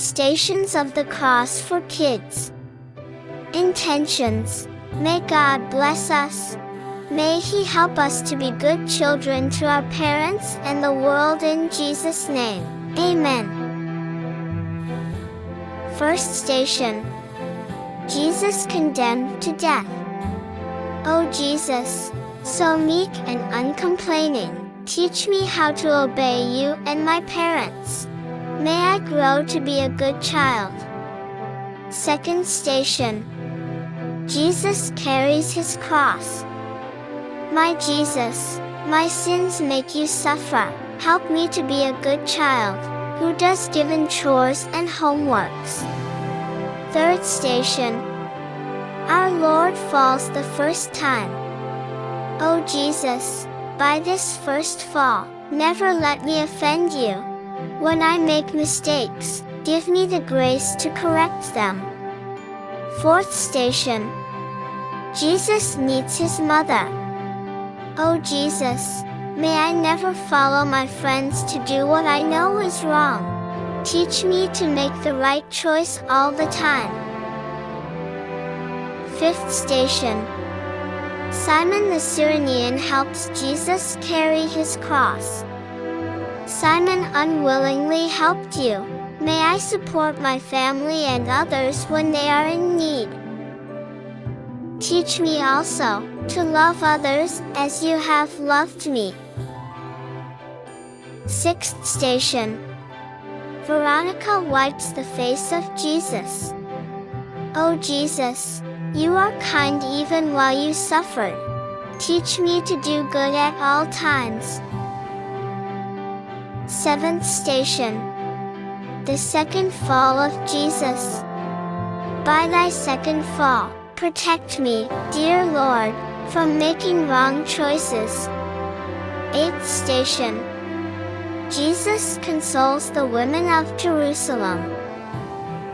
Stations of the Cross for Kids. Intentions. May God bless us. May He help us to be good children to our parents and the world in Jesus' name. Amen. First station. Jesus condemned to death. O Jesus, so meek and uncomplaining, teach me how to obey you and my parents. May I grow to be a good child. Second station. Jesus carries his cross. My Jesus, my sins make you suffer. Help me to be a good child, who does given chores and homeworks. Third station. Our Lord falls the first time. Oh Jesus, by this first fall, never let me offend you. When I make mistakes, give me the grace to correct them. Fourth station. Jesus meets his mother. Oh Jesus, may I never follow my friends to do what I know is wrong. Teach me to make the right choice all the time. Fifth station. Simon the Cyrenian helps Jesus carry his cross. Simon unwillingly helped you. May I support my family and others when they are in need. Teach me also to love others as you have loved me. Sixth station. Veronica wipes the face of Jesus. Oh Jesus, you are kind even while you suffered. Teach me to do good at all times. Seventh station. The second fall of Jesus. By thy second fall, protect me, dear Lord, from making wrong choices. Eighth station. Jesus consoles the women of Jerusalem.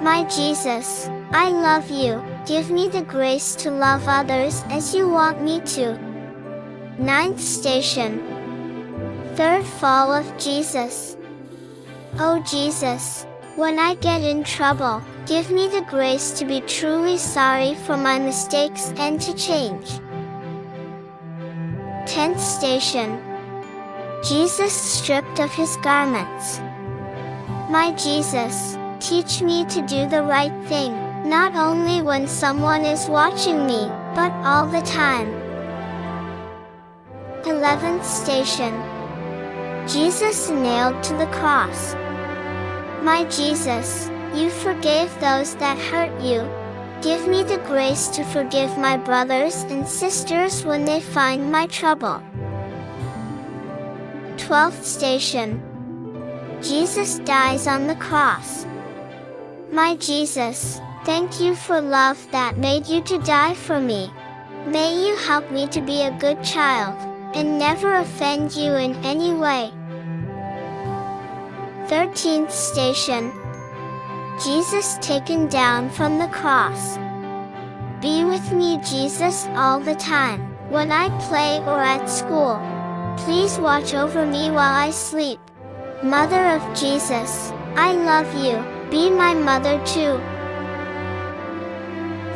My Jesus, I love you, give me the grace to love others as you want me to. Ninth station. Third fall of Jesus. Oh Jesus, when I get in trouble, give me the grace to be truly sorry for my mistakes and to change. 10th station. Jesus stripped of his garments. My Jesus, teach me to do the right thing, not only when someone is watching me, but all the time. 11th station. Jesus nailed to the cross. My Jesus, you forgave those that hurt you. Give me the grace to forgive my brothers and sisters when they find my trouble. 12th station. Jesus dies on the cross. My Jesus, thank you for love that made you to die for me. May you help me to be a good child, and never offend you in any way. 13th station. Jesus taken down from the cross. Be with me Jesus all the time, when I play or at school. Please watch over me while I sleep. Mother of Jesus, I love you, be my mother too.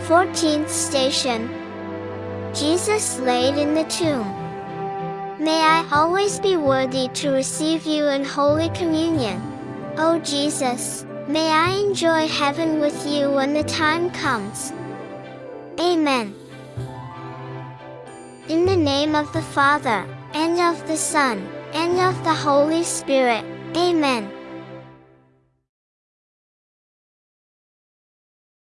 14th station. Jesus laid in the tomb. May I always be worthy to receive you in Holy Communion. O Jesus, may I enjoy heaven with you when the time comes. Amen. In the name of the Father, and of the Son, and of the Holy Spirit. Amen.